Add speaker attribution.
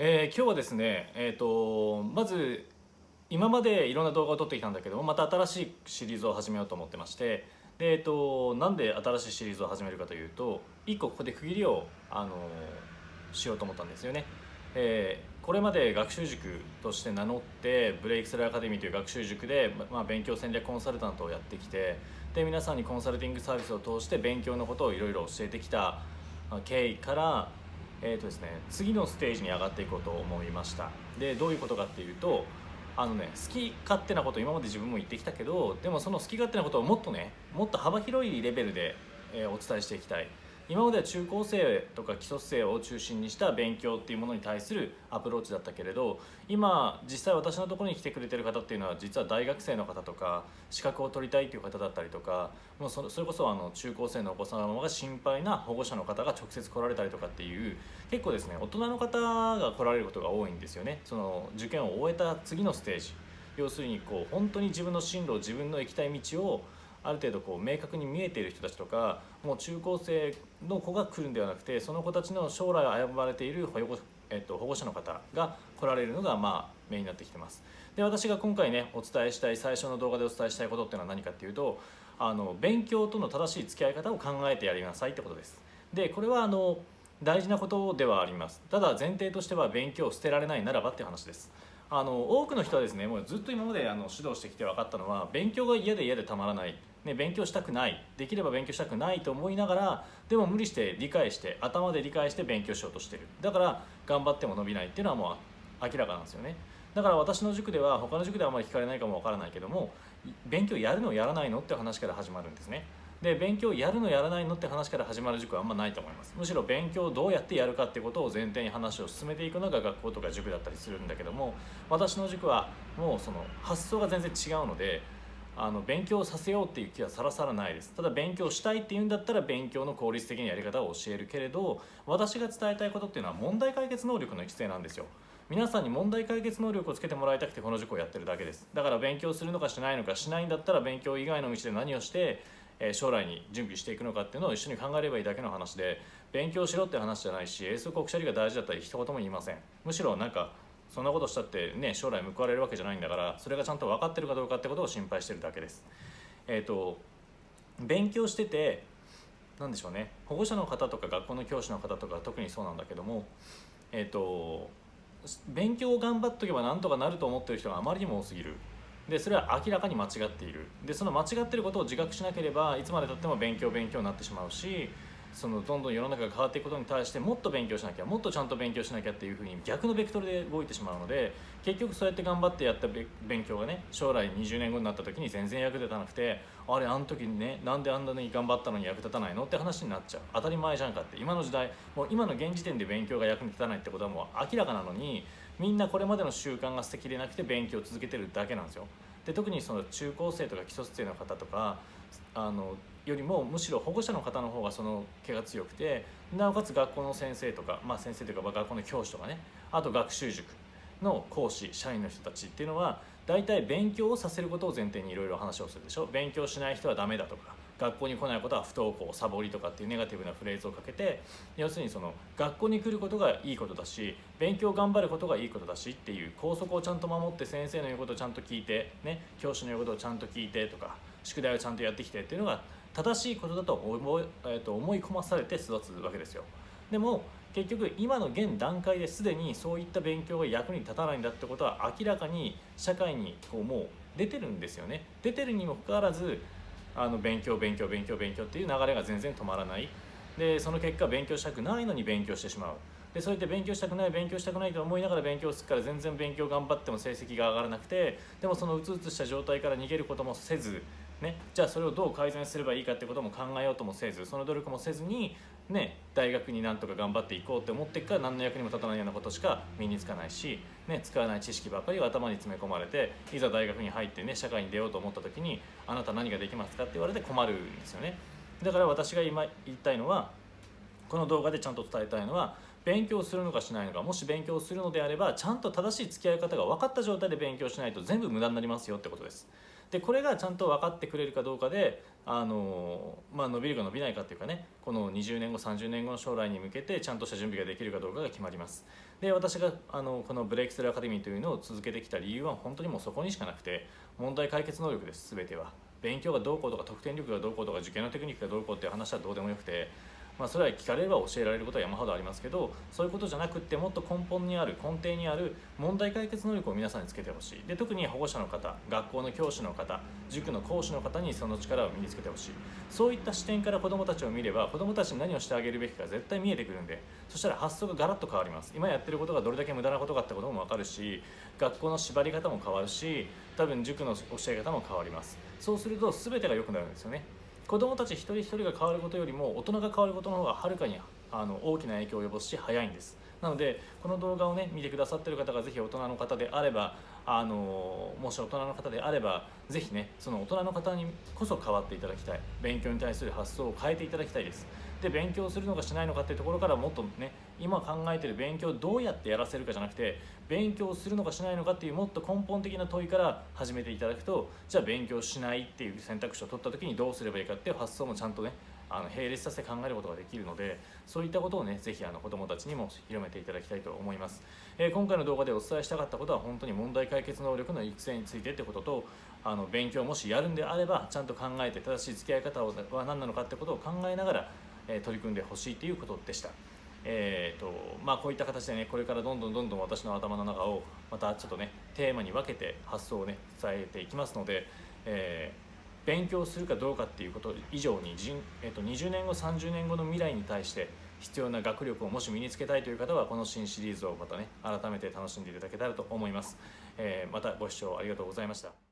Speaker 1: えー、今日はですね、えーと、まず今までいろんな動画を撮ってきたんだけどまた新しいシリーズを始めようと思ってましてで、えーと、なんで新しいシリーズを始めるかというと1個ここで区切りを、あのしようと思ったんですよね。えー、これまで学習塾として名乗ってブレイクスルーアカデミーという学習塾で、まあ、勉強戦略コンサルタントをやってきてで皆さんにコンサルティングサービスを通して勉強のことをいろいろ教えてきた経緯からえーとですね、次のステージに上がっていこうと思いました。でどういうことかっていうとあのね好き勝手なこと今まで自分も言ってきたけどでもその好き勝手なことをもっとねもっと幅広いレベルで、え、お伝えしていきたい。今までは中高生とか基礎生を中心にした勉強っていうものに対するアプローチだったけれど今実際私のところに来てくれてる方っていうのは実は大学生の方とか資格を取りたいという方だったりとかもうそれこそあの中高生のお子様が心配な保護者の方が直接来られたりとかっていう結構ですね大人の方が来られることが多いんですよね。その受験を終えた次のステージ要するにこう本当に自分の進路自分の行きたい道をある程度こう明確に見えている人たちとかもう中高生の子が来るんではなくてその子たちの将来を危ばれている保護,、えっと、保護者の方が来られるのがまあメインになってきてます。で私が今回ねお伝えしたい最初の動画でお伝えしたいことっていうのは何かっていうとあの勉強との正しい付き合い方を考えてやりなさいってことです。でこれはあの大事なことではあります。ただ前提としては勉強を捨てられないならばっていう話です。あの多くの人はですねもうずっと今まであの指導してきて分かったのは勉強が嫌で嫌でたまらない。ね、勉強したくないできれば勉強したくないと思いながらでも無理して理解して頭で理解して勉強しようとしてる。だから頑張っても伸びないっていうのはもう明らかなんですよね。だから私の塾では他の塾ではあまり聞かれないかもわからないけども勉強やるのやらないのって話から始まるんですね。で勉強やるのやらないのって話から始まる塾はあんまないと思います。むしろ勉強をどうやってやるかってことを前提に話を進めていくのが学校とか塾だったりするんだけども私の塾はもうその発想が全然違うのであの勉強させようっていう気はさらさらないです。ただ勉強したいっていうんだったら勉強の効率的なやり方を教えるけれど私が伝えたいことっていうのは問題解決能力の育成なんですよ。皆さんに問題解決能力をつけてもらいたくてこの塾をやってるだけです。だから勉強するのかしないのかしないんだったら勉強以外の道で何をして将来に準備していくのかっていうのを一緒に考えればいいだけの話で勉強しろって話じゃないし英数国社理が大事だったり一言も言いません。むしろなんかそんなことしたってね将来報われるわけじゃないんだからそれがちゃんと分かってるかどうかってことを心配してるだけです。えっ、ー、と勉強してて何でしょうね保護者の方とか学校の教師の方とか特にそうなんだけどもえっ、ー、と勉強を頑張っとけばなんとかなると思ってる人があまりにも多すぎる。でそれは明らかに間違っている。でその間違ってることを自覚しなければいつまでたっても勉強勉強になってしまうしそのどんどん世の中が変わっていくことに対してもっと勉強しなきゃもっとちゃんと勉強しなきゃっていうふうに逆のベクトルで動いてしまうので結局そうやって頑張ってやった勉強がね将来20年後になった時に全然役立たなくてあれあの時にねなんであんなに頑張ったのに役立たないのって話になっちゃう当たり前じゃんかって今の時代もう今の現時点で勉強が役に立たないってことはもう明らかなのにみんなこれまでの習慣が捨てきれなくて勉強を続けてるだけなんですよ。で特にその中高生とか基礎生の方とかあのよりもむしろ保護者の方の方がその毛が強くてなおかつ学校の先生とか、まあ、先生というか学校の教師とかねあと学習塾の講師社員の人たちっていうのは大体勉強をさせることを前提にいろいろ話をするでしょ。勉強しない人はダメだとか学校に来ないことは不登校サボりとかっていうネガティブなフレーズをかけて要するにその学校に来ることがいいことだし勉強頑張ることがいいことだしっていう校則をちゃんと守って先生の言うことをちゃんと聞いて、ね、教師の言うことをちゃんと聞いてとか宿題をちゃんとやってきてっていうのが正しいことだと思い,、えー、と思い込まされて育つわけですよ。でも結局今の現段階ですでにそういった勉強が役に立たないんだってことは明らかに社会にこうもう出てるんですよね。出てるにもかかわらずあの勉強勉強勉強勉強っていう流れが全然止まらない。でその結果勉強したくないのに勉強してしまう。でそうやって勉強したくない勉強したくないと思いながら勉強するから全然勉強頑張っても成績が上がらなくてでもそのうつうつした状態から逃げることもせずね、じゃあそれをどう改善すればいいかってことも考えようともせずその努力もせずに、ね、大学になんとか頑張っていこうって思っていくから何の役にも立たないようなことしか身につかないし、ね、使わない知識ばっかりを頭に詰め込まれていざ大学に入ってね社会に出ようと思った時にあなた何ができますかって言われて困るんですよね。だから私が今言いたいのはこの動画でちゃんと伝えたいのは勉強するのかしないのかもし勉強するのであればちゃんと正しい付き合い方が分かった状態で勉強しないと全部無駄になりますよってことです。でこれがちゃんと分かってくれるかどうかであの、まあ、伸びるか伸びないかっていうかねこの20年後30年後の将来に向けてちゃんとした準備ができるかどうかが決まります。で私があのこのブレイクスルーアカデミーというのを続けてきた理由は本当にもうそこにしかなくて問題解決能力です全ては。勉強がどうこうとか得点力がどうこうとか受験のテクニックがどうこうっていう話はどうでもよくてまあ、それは聞かれれば教えられることは山ほどありますけどそういうことじゃなくってもっと根本にある根底にある問題解決能力を皆さんにつけてほしい。で特に保護者の方学校の教師の方塾の講師の方にその力を身につけてほしい。そういった視点から子どもたちを見れば子どもたちに何をしてあげるべきか絶対見えてくるんでそしたら発想がガラッと変わります。今やってることがどれだけ無駄なことかってことも分かるし学校の縛り方も変わるし多分塾の教え方も変わります。そうすると全てが良くなるんですよね。子どもたち一人一人が変わることよりも大人が変わることの方がはるかにあの大きな影響を及ぼすし早いんです。なのでこの動画をね見てくださってる方がぜひ大人の方であればあのもし大人の方であればぜひねその大人の方にこそ変わっていただきたい。勉強に対する発想を変えていただきたいです。で勉強するのかしないのかっていうところからもっとね今考えてる勉強をどうやってやらせるかじゃなくて勉強するのかしないのかっていうもっと根本的な問いから始めていただくとじゃあ勉強しないっていう選択肢を取った時にどうすればいいかっていう発想もちゃんとねあの並列させて考えることができるのでそういったことをねぜひあの子どもたちにも広めていただきたいと思います、えー、今回の動画でお伝えしたかったことは本当に問題解決能力の育成についてってこととあの勉強もしやるんであればちゃんと考えて正しい付き合い方は何なのかってことを考えながら、え、取り組んでほしいということでした。えーとまあ、こういった形でねこれからどんどんどんどん私の頭の中をまたちょっとねテーマに分けて発想をね伝えていきますので、えー勉強するかどうかっていうこと以上に人、えっと、20年後30年後の未来に対して必要な学力をもし身につけたいという方はこの新シリーズをまたね改めて楽しんでいただけたらと思います、えー、またご視聴ありがとうございました。